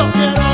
yo quiero